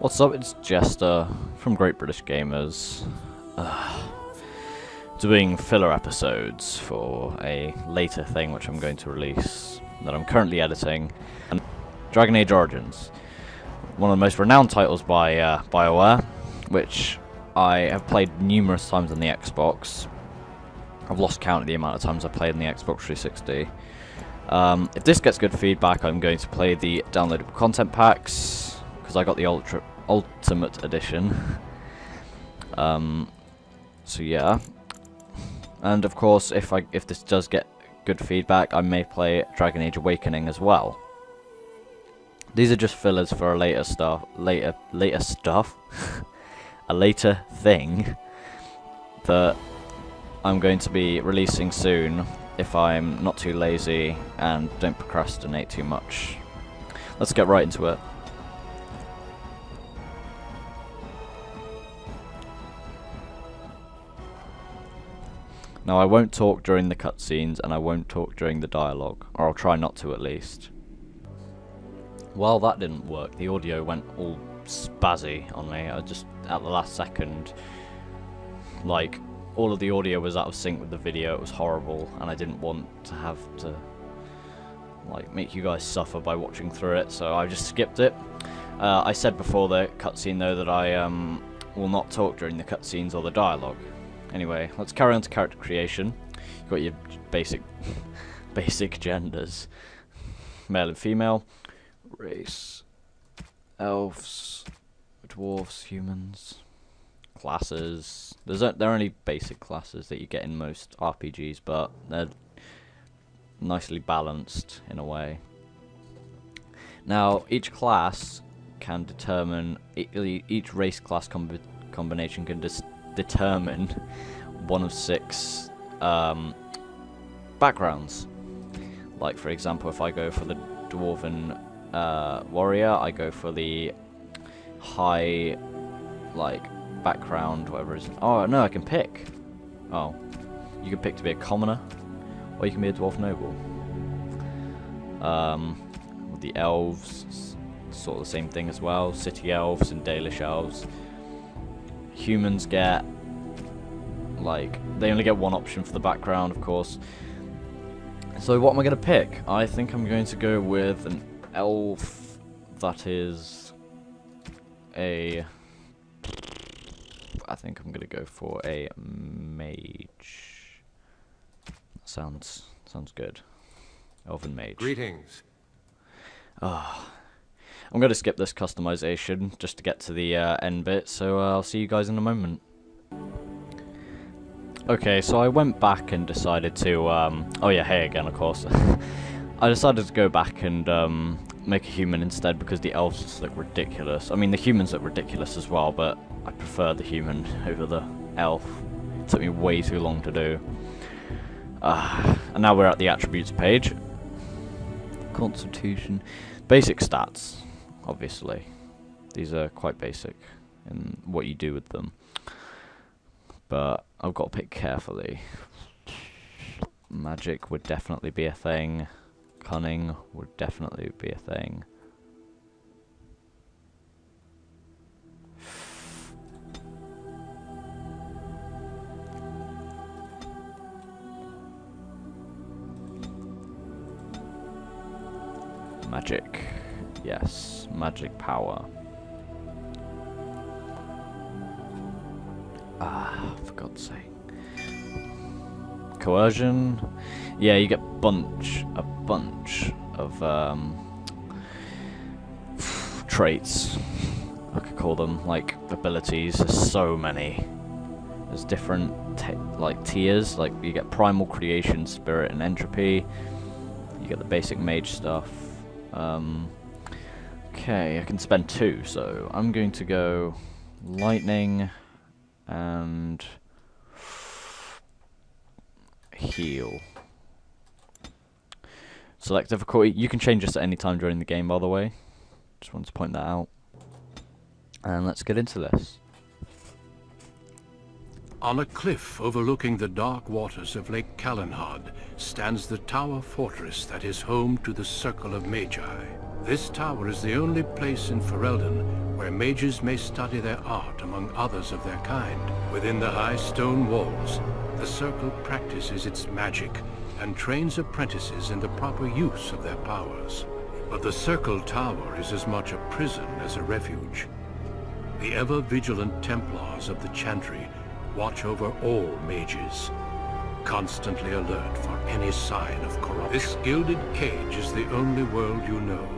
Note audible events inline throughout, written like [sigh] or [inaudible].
What's up, it's Jester from Great British Gamers. Uh, doing filler episodes for a later thing which I'm going to release that I'm currently editing. And Dragon Age Origins. One of the most renowned titles by uh, BioWare, which I have played numerous times on the Xbox. I've lost count of the amount of times I've played on the Xbox 360. Um, if this gets good feedback, I'm going to play the downloadable content packs, because I got the Ultra Ultimate Edition. [laughs] um, so yeah. And of course, if I if this does get good feedback, I may play Dragon Age Awakening as well. These are just fillers for a later stuff, later later stuff, [laughs] a later thing that I'm going to be releasing soon if I'm not too lazy and don't procrastinate too much. Let's get right into it. Now I won't talk during the cutscenes and I won't talk during the dialogue, or I'll try not to at least. Well that didn't work, the audio went all spazzy on me, I just, at the last second, like, all of the audio was out of sync with the video, it was horrible, and I didn't want to have to, like, make you guys suffer by watching through it, so I just skipped it. Uh, I said before the cutscene though that I um, will not talk during the cutscenes or the dialogue, Anyway, let's carry on to character creation. You've got your basic, [laughs] basic genders. Male and female. Race. Elves. Dwarfs. Humans. Classes. There's a, there are only basic classes that you get in most RPGs, but they're nicely balanced in a way. Now, each class can determine, each race class comb combination can determine one of six um, backgrounds. Like, for example, if I go for the Dwarven uh, Warrior, I go for the high, like, background, whatever it is. Oh, no, I can pick. Oh. You can pick to be a commoner, or you can be a Dwarf Noble. Um, the Elves, sort of the same thing as well. City Elves and Dalish Elves humans get like they only get one option for the background of course. So what am I going to pick? I think I'm going to go with an elf that is a I think I'm going to go for a mage. Sounds sounds good. Elven mage. Greetings. Ah. oh. I'm going to skip this customization just to get to the uh, end bit, so uh, I'll see you guys in a moment. Okay, so I went back and decided to, um, oh yeah, hey again, of course. [laughs] I decided to go back and um, make a human instead because the elves look ridiculous. I mean, the humans look ridiculous as well, but I prefer the human over the elf. It took me way too long to do. Uh, and now we're at the attributes page. Constitution. Basic stats obviously. These are quite basic in what you do with them. But I've got to pick carefully. Magic would definitely be a thing. Cunning would definitely be a thing. Magic. Yes, magic power. Ah, for God's sake. Coercion. Yeah, you get bunch, a bunch of um, traits. I could call them like abilities. There's so many. There's different like tiers. Like you get primal creation, spirit, and entropy. You get the basic mage stuff. Um, Okay, I can spend two, so I'm going to go lightning and heal. Select difficulty. You can change this at any time during the game, by the way. Just wanted to point that out. And let's get into this. On a cliff overlooking the dark waters of Lake Calenhad stands the tower fortress that is home to the Circle of Magi. This tower is the only place in Ferelden where mages may study their art among others of their kind. Within the high stone walls, the Circle practices its magic and trains apprentices in the proper use of their powers. But the Circle Tower is as much a prison as a refuge. The ever-vigilant Templars of the Chantry watch over all mages, constantly alert for any sign of corruption. This gilded cage is the only world you know.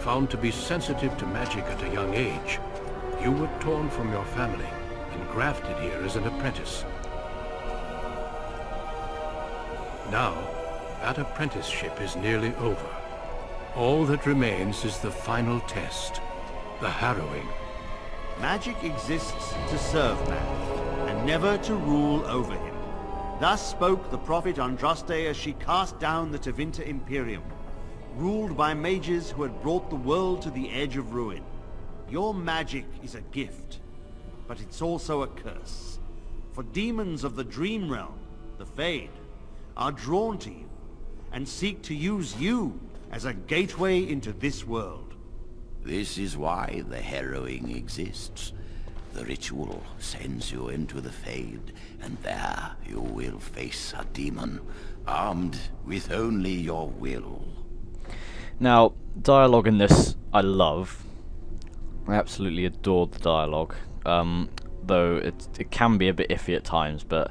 Found to be sensitive to magic at a young age, you were torn from your family and grafted here as an apprentice. Now, that apprenticeship is nearly over. All that remains is the final test, the harrowing. Magic exists to serve man, and never to rule over him. Thus spoke the prophet Andraste as she cast down the Tevinter Imperium, ruled by mages who had brought the world to the edge of ruin. Your magic is a gift, but it's also a curse. For demons of the Dream Realm, the Fade, are drawn to you, and seek to use you as a gateway into this world. This is why the harrowing exists. The ritual sends you into the Fade, and there you will face a demon, armed with only your will. Now, dialogue in this I love. I absolutely adore the dialogue. Um, though it it can be a bit iffy at times, but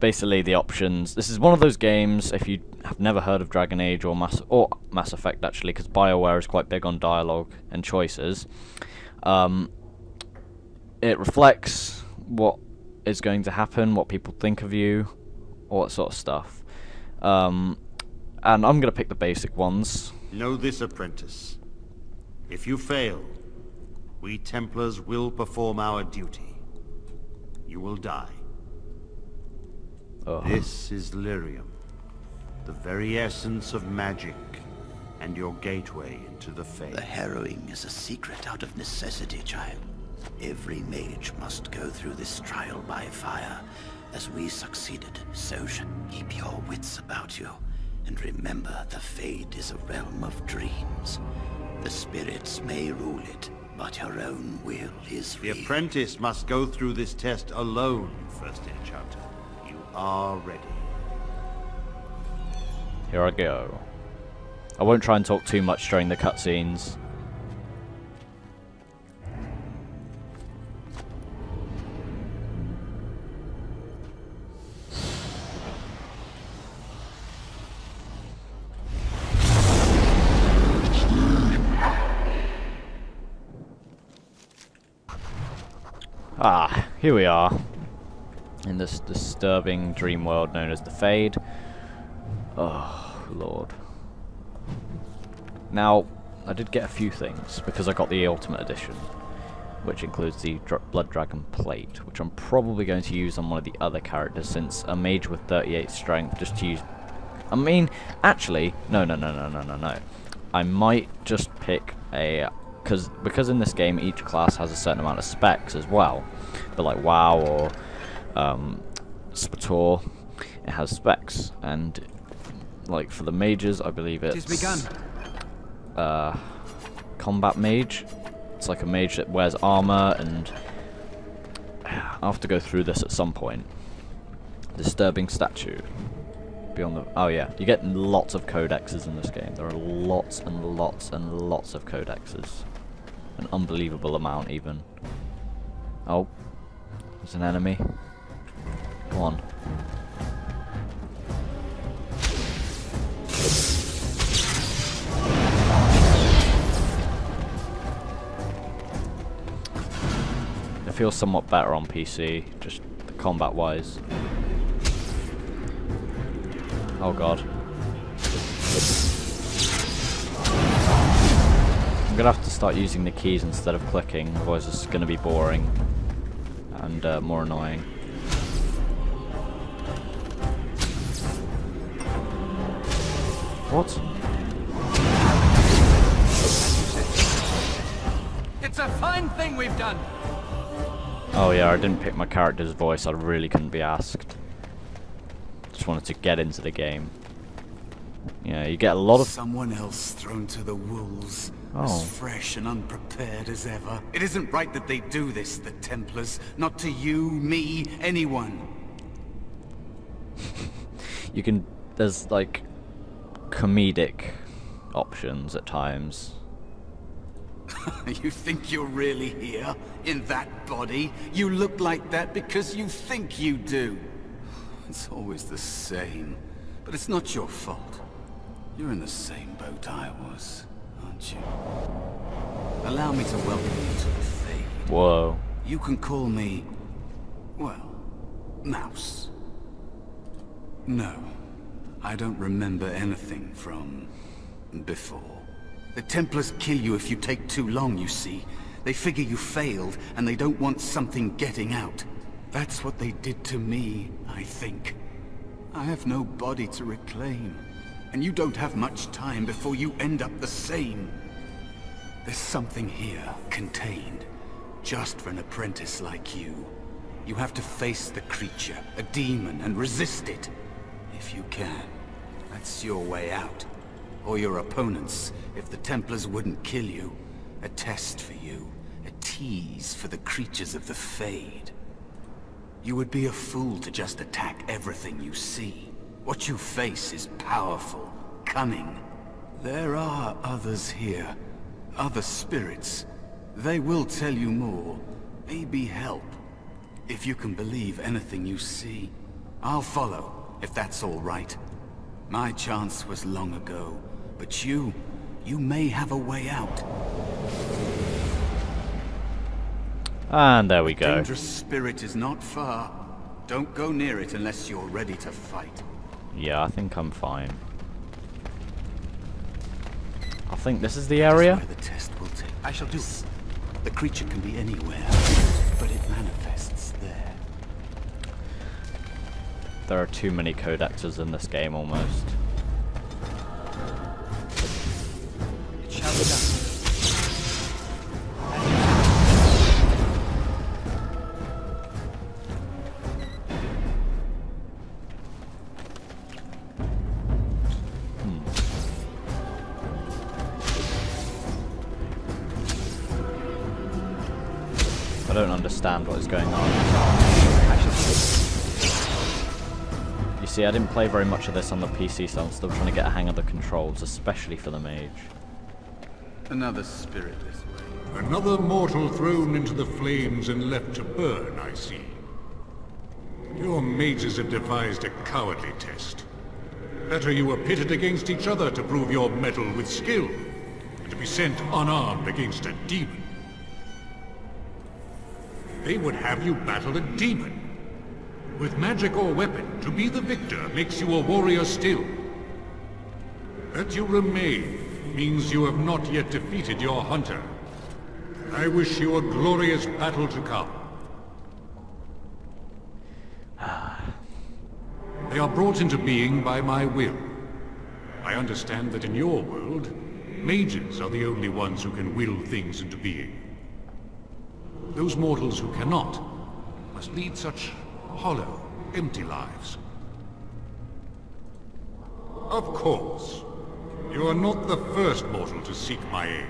basically the options. This is one of those games. If you have never heard of Dragon Age or Mass or Mass Effect, actually, because Bioware is quite big on dialogue and choices. Um, it reflects what is going to happen, what people think of you, all that sort of stuff. Um, and I'm gonna pick the basic ones. Know this, apprentice. If you fail, we Templars will perform our duty. You will die. Ugh. This is Lyrium, the very essence of magic, and your gateway into the fade. The harrowing is a secret out of necessity, child. Every mage must go through this trial by fire. As we succeeded, so should keep your wits about you. And remember, the Fade is a realm of dreams. The spirits may rule it, but your own will is The real. apprentice must go through this test alone, First Enchanter. Are ready. Here I go. I won't try and talk too much during the cutscenes. Ah, here we are. In this disturbing dream world known as the Fade. Oh, Lord. Now, I did get a few things, because I got the Ultimate Edition, which includes the Dr Blood Dragon Plate, which I'm probably going to use on one of the other characters, since a mage with 38 strength, just to use... I mean, actually, no, no, no, no, no, no, no. I might just pick a... Cause, because in this game, each class has a certain amount of specs as well. But like WoW or um, it has specs, and like for the mages, I believe it's begun. uh, combat mage. It's like a mage that wears armor, and I'll have to go through this at some point. Disturbing statue. Beyond the oh yeah, you get lots of codexes in this game. There are lots and lots and lots of codexes, an unbelievable amount even. Oh, there's an enemy. On. It feels somewhat better on PC, just combat wise. Oh god. I'm gonna have to start using the keys instead of clicking, otherwise it's gonna be boring and uh, more annoying. What? It's a fine thing we've done. Oh yeah, I didn't pick my character's voice, I really couldn't be asked. Just wanted to get into the game. Yeah, you get a lot of... Someone else thrown to the wolves. Oh. As fresh and unprepared as ever. It isn't right that they do this, the Templars. Not to you, me, anyone. [laughs] You can... There's, like, comedic options at times. [laughs] you think you're really here? In that body? You look like that because you think you do. It's always the same. But it's not your fault. You're in the same boat I was, aren't you? Allow me to welcome you to the Fade. Whoa. You can call me... well... Mouse. No. I don't remember anything from... before. The Templars kill you if you take too long, you see. They figure you failed, and they don't want something getting out. That's what they did to me, I think. I have no body to reclaim. And you don't have much time before you end up the same. There's something here, contained. Just for an apprentice like you. You have to face the creature, a demon, and resist it. If you can. That's your way out. Or your opponents, if the Templars wouldn't kill you. A test for you. A tease for the creatures of the Fade. You would be a fool to just attack everything you see. What you face is powerful, cunning. There are others here. Other spirits. They will tell you more. Maybe help. If you can believe anything you see. I'll follow, if that's all right. My chance was long ago. But you... you may have a way out. And there we go. Dangerous spirit is not far. Don't go near it unless you're ready to fight. Yeah, I think I'm fine. I think this is the area. where the test will take. I shall do it. The creature can be anywhere, but it manifests there. There are too many codexes in this game almost. You see, I didn't play very much of this on the PC, so I'm still trying to get a hang of the controls, especially for the mage. Another spirit this way. Another mortal thrown into the flames and left to burn, I see. Your mages have devised a cowardly test. Better you were pitted against each other to prove your mettle with skill, and to be sent unarmed against a demon. They would have you battle a demon. With magic or weapon, to be the victor makes you a warrior still. That you remain means you have not yet defeated your hunter. I wish you a glorious battle to come. Ah. They are brought into being by my will. I understand that in your world, mages are the only ones who can will things into being. Those mortals who cannot must lead such hollow, empty lives. Of course, you are not the first mortal to seek my aid.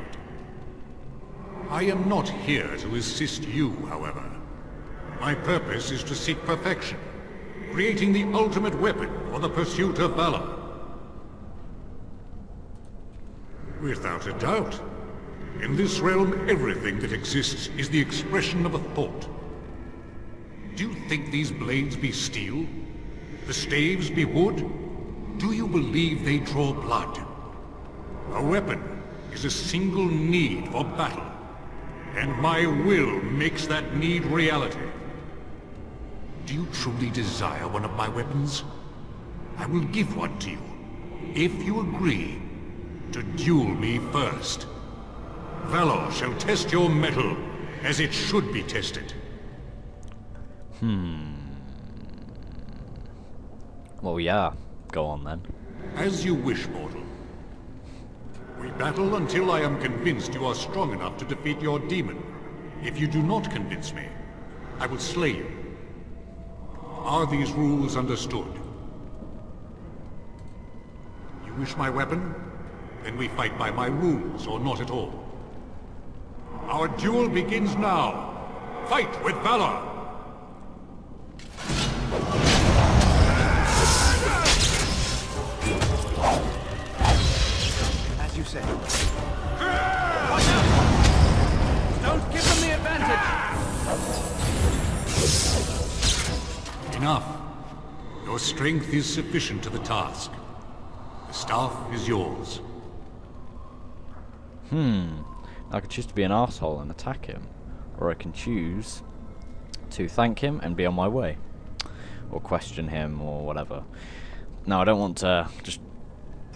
I am not here to assist you, however. My purpose is to seek perfection, creating the ultimate weapon for the pursuit of valor. Without a doubt. In this realm, everything that exists is the expression of a thought. Do you think these blades be steel? The staves be wood? Do you believe they draw blood? A weapon is a single need for battle. And my will makes that need reality. Do you truly desire one of my weapons? I will give one to you, if you agree to duel me first. Valor shall test your mettle as it should be tested. Hmm. Well, yeah. Go on then. As you wish, mortal. We battle until I am convinced you are strong enough to defeat your demon. If you do not convince me, I will slay you. Are these rules understood? You wish my weapon? Then we fight by my rules, or not at all. Our duel begins now. Fight with valor! Enough. Your strength is sufficient to the task. The staff is yours. Hmm. I could choose to be an asshole and attack him, or I can choose to thank him and be on my way, or question him or whatever. Now I don't want to just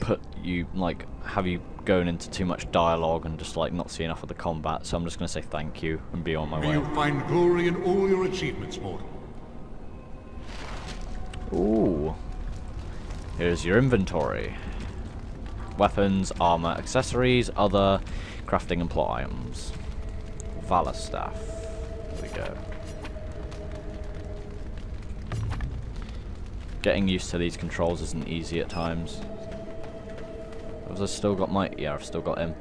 put you like have you going into too much dialogue and just like not see enough of the combat. So I'm just gonna say thank you and be on my May way. you find glory in all your achievements, mortal. Ooh. Here's your inventory. Weapons, armor, accessories, other crafting and plot items. Valor staff. There we go. Getting used to these controls isn't easy at times. Have I still got my... Yeah, I've still got him.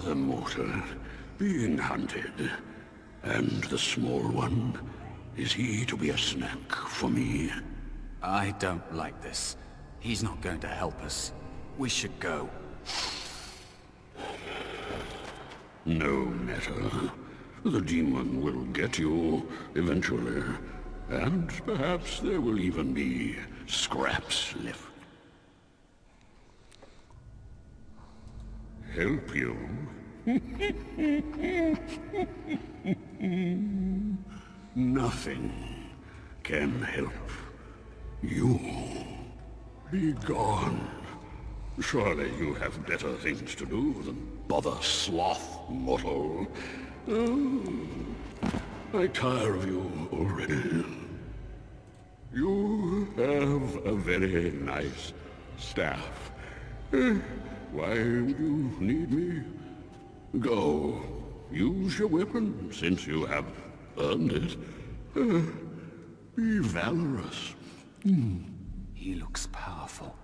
The mortal being hunted. And the small one, is he to be a snack for me? I don't like this. He's not going to help us. We should go. No matter. The demon will get you eventually. And perhaps there will even be scraps left. Help you? Nothing can help you. Be gone. Surely you have better things to do than bother sloth mortal. Oh, I tire of you already. You have a very nice staff. Why would you need me? Go. Use your weapon, since you have earned it. Uh, be valorous. He looks powerful.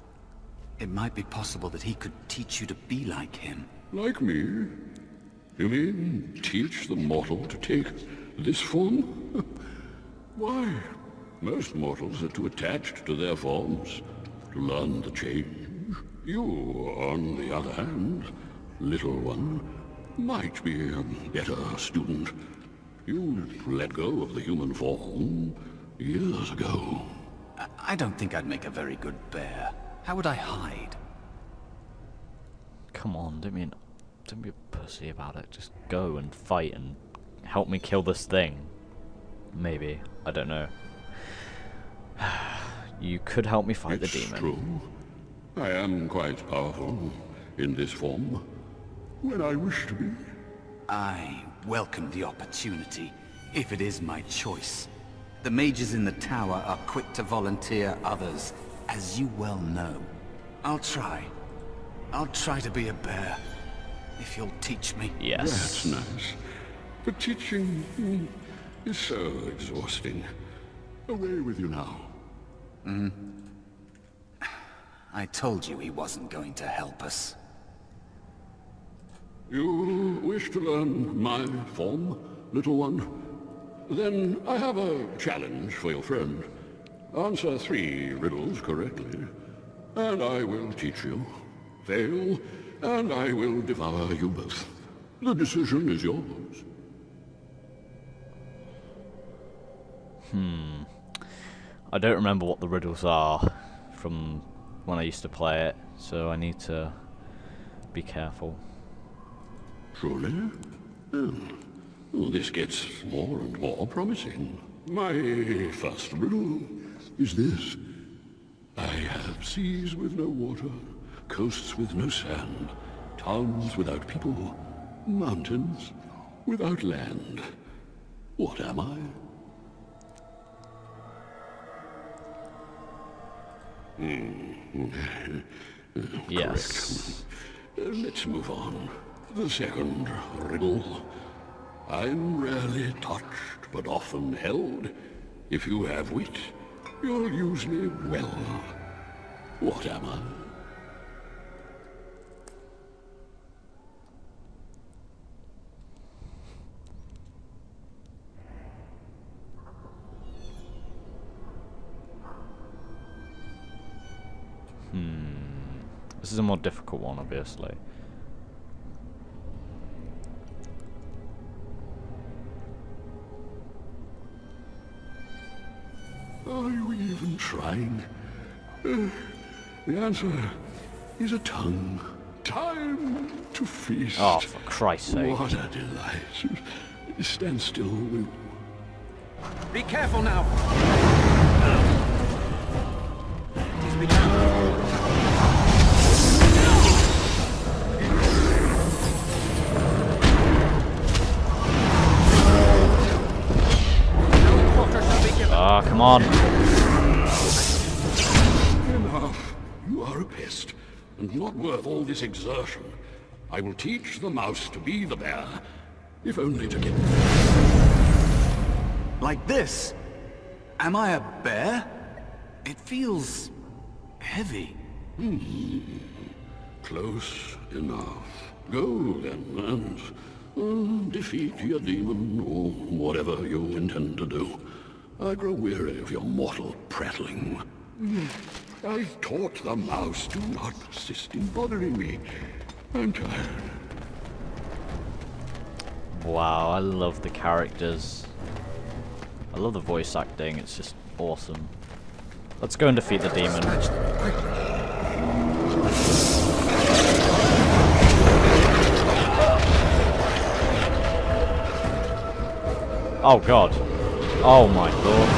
It might be possible that he could teach you to be like him. Like me? You mean teach the mortal to take this form? [laughs] Why, most mortals are too attached to their forms to learn the change. You, on the other hand, little one, might be a better student. You let go of the human form years ago. I- I don't think I'd make a very good bear. How would I hide? Come on, don't be an, don't be a pussy about it. Just go and fight and help me kill this thing. Maybe I don't know. [sighs] you could help me fight it's the demon. true. I am quite powerful in this form. When I wish to be. I welcome the opportunity, if it is my choice. The mages in the tower are quick to volunteer others, as you well know. I'll try. I'll try to be a bear, if you'll teach me. Yes. That's nice. But teaching mm, is so exhausting. Away with you now. I told you he wasn't going to help us. You wish to learn my form, little one? Then I have a challenge for your friend. Answer three riddles correctly, and I will teach you. Fail, and I will devour you both. The decision is yours. Hmm. I don't remember what the riddles are from when I used to play it, so I need to be careful. Truly? Oh. Oh, this gets more and more promising. My first riddle is this. I have seas with no water, coasts with no sand, towns without people, mountains without land. What am I? Hmm. Yes. Uh, Let's move on. The second riddle. I'm rarely touched, but often held. If you have wit, you'll use me well. What am I? This is a more difficult one, obviously. Are you even trying? Uh, the answer is a tongue. Time to feast. Oh, for Christ's sake. What a delight. Stand still, will you? Be careful now. He's begun. Shall be. Ah, come on. Enough. You are a pest, and not worth all this exertion. I will teach the mouse to be the bear, if only to get... Like this? Am I a bear? It feels... heavy. Close enough. Go then, and uh, defeat your demon, or whatever you intend to do. I grow weary of your mortal prattling. I've taught the mouse to not persist in bothering me. I'm tired. Wow, I love the characters. I love the voice acting, it's just awesome. Let's go and defeat the demon. Oh god. Oh my god.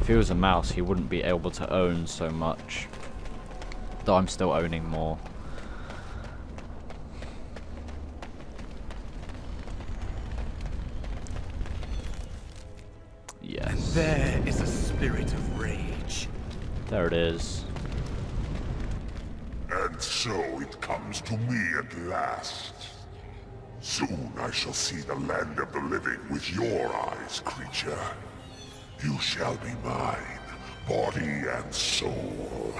If he was a mouse, he wouldn't be able to own so much. Though I'm still owning more. There it is. And so it comes to me at last. Soon I shall see the land of the living with your eyes, creature. You shall be mine, body and soul.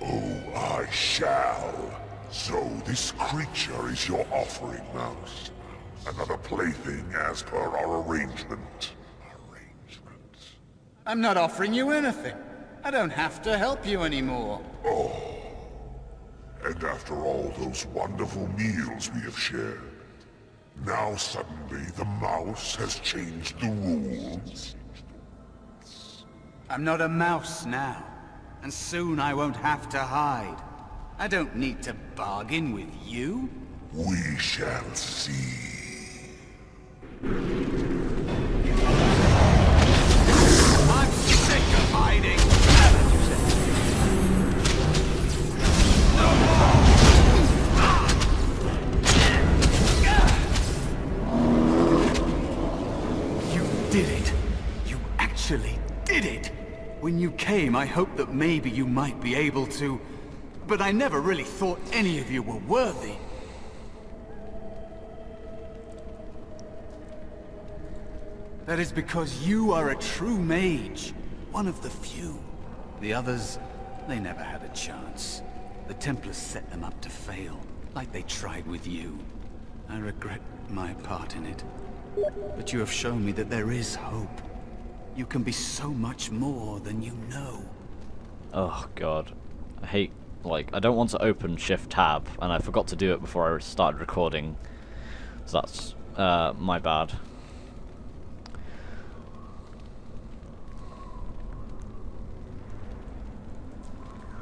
Oh, I shall. So this creature is your offering, Mouse. Another plaything as per our arrangement. Arrangement. I'm not offering you anything. I don't have to help you anymore. Oh. And after all those wonderful meals we have shared, now suddenly the mouse has changed the rules? I'm not a mouse now. And soon I won't have to hide. I don't need to bargain with you. We shall see. When you came, I hoped that maybe you might be able to... But I never really thought any of you were worthy. That is because you are a true mage. One of the few. The others, they never had a chance. The Templars set them up to fail, like they tried with you. I regret my part in it. But you have shown me that there is hope. You can be so much more than you know. Oh god. I hate like I don't want to open shift tab and I forgot to do it before I started recording. So that's uh, my bad.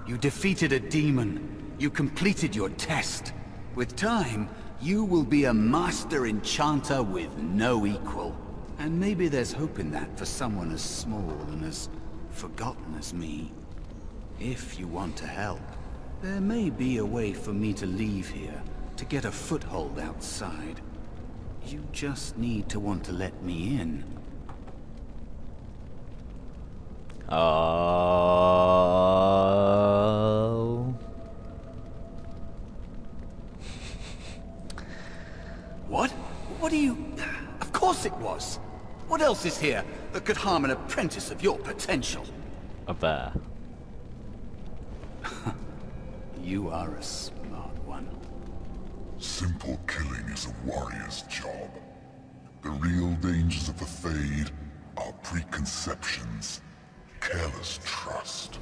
You defeated a demon. You completed your test. With time, you will be a master enchanter with no equal. And maybe there's hope in that for someone as small and as forgotten as me. If you want to help, there may be a way for me to leave here, to get a foothold outside. You just need to want to let me in. Oh. What else is here that could harm an apprentice of your potential? A bear. [laughs] You are a smart one. Simple killing is a warrior's job. The real dangers of the Fade are preconceptions, careless trust.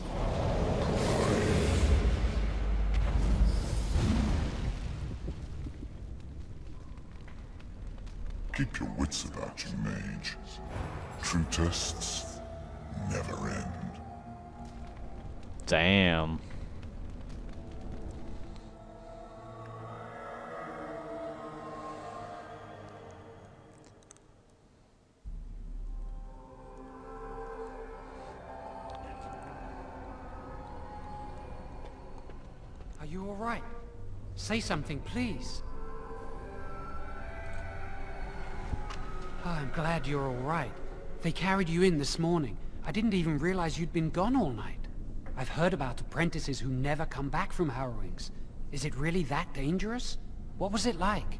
Keep your wits about you, mage. True tests never end. Damn. Are you all right? Say something, please. I'm glad you're all right. They carried you in this morning. I didn't even realize you'd been gone all night. I've heard about apprentices who never come back from harrowings. Is it really that dangerous? What was it like?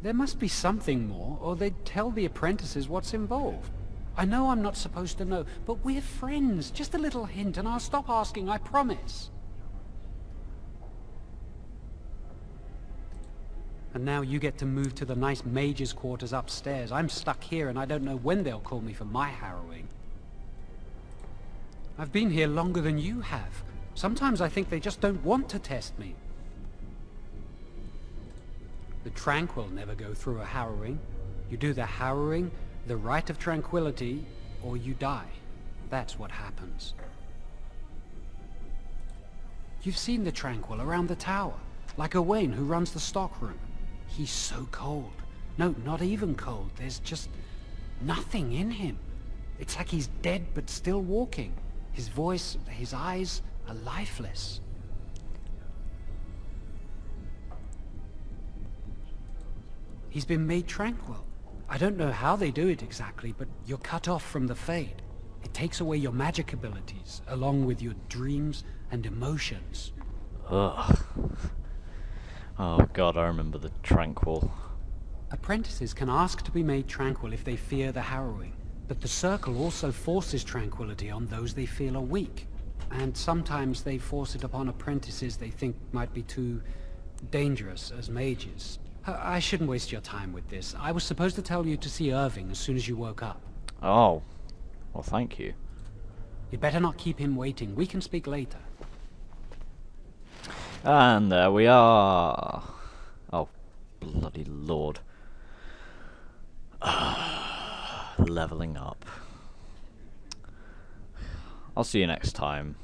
There must be something more, or they'd tell the apprentices what's involved. I know I'm not supposed to know, but we're friends. Just a little hint, and I'll stop asking, I promise. And now you get to move to the nice mage's quarters upstairs. I'm stuck here, and I don't know when they'll call me for my harrowing. I've been here longer than you have. Sometimes I think they just don't want to test me. The Tranquil never go through a harrowing. You do the harrowing, the rite of tranquility, or you die. That's what happens. You've seen the Tranquil around the tower, like a Owain who runs the stockroom. He's so cold. No, not even cold. There's just nothing in him. It's like he's dead but still walking. His voice, his eyes are lifeless. He's been made tranquil. I don't know how they do it exactly, but you're cut off from the Fade. It takes away your magic abilities, along with your dreams and emotions. Ugh. Oh god, I remember the Tranquil. Apprentices can ask to be made tranquil if they fear the harrowing, but the Circle also forces tranquility on those they feel are weak. And sometimes they force it upon apprentices they think might be too dangerous as mages. I I shouldn't waste your time with this. I was supposed to tell you to see Irving as soon as you woke up. Oh. Well, thank you. You'd better not keep him waiting. We can speak later. And there we are. Oh, bloody lord. Ah, leveling up. I'll see you next time.